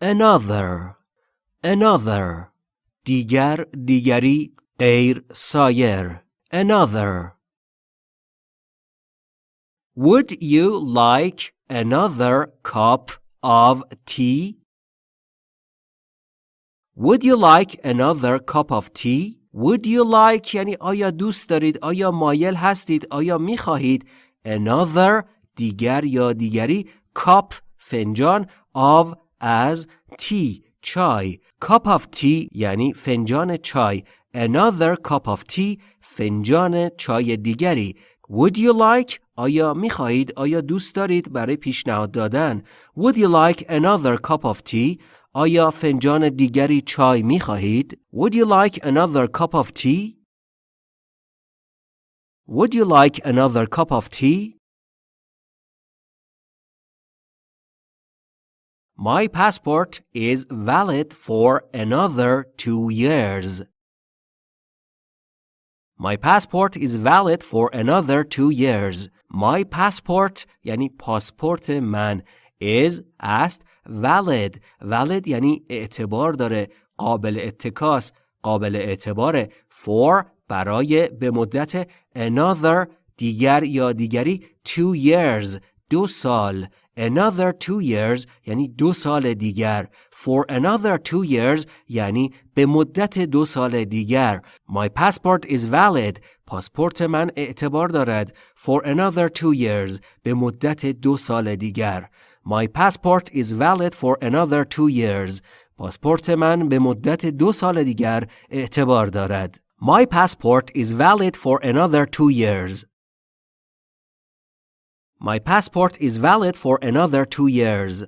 another another دیگر دیگری غیر سایر another Would you like another cup of tea? Would you like another cup of tea? Would you like یعنی آیا دوست دارید آیا مایل هستید آیا می خواهید another دیگر یا دیگری cup فنجان of از tea چای cup of tea یعنی فنجان چای another cup of tea فنجان چای دیگری would you like آیا می خواهید آیا دوست دارید برای پیشنهاد دادن would you like another cup of tea آیا فنجان دیگری چای می خواهید would you like another cup of tea would you like another cup of tea My passport is valid for another two years. My passport is valid for another two years. My passport یعنی پاسپورت من is است valid valid یعنی اعتبار داره قابل اتکاس قابل اعتباره for برای به مدت another دیگر یا دیگری two years دو سال another two years یعنی دو سال دیگر for another two years یعنی به مدت دو سال دیگر my passport is valid پاسپورت من اعتبار دارد for another two years به مدت دو سال دیگر my passport is valid for another two years پاسپورت من به مدت دو سال دیگر اعتبار دارد my passport is valid for another two years My passport is valid for another two years.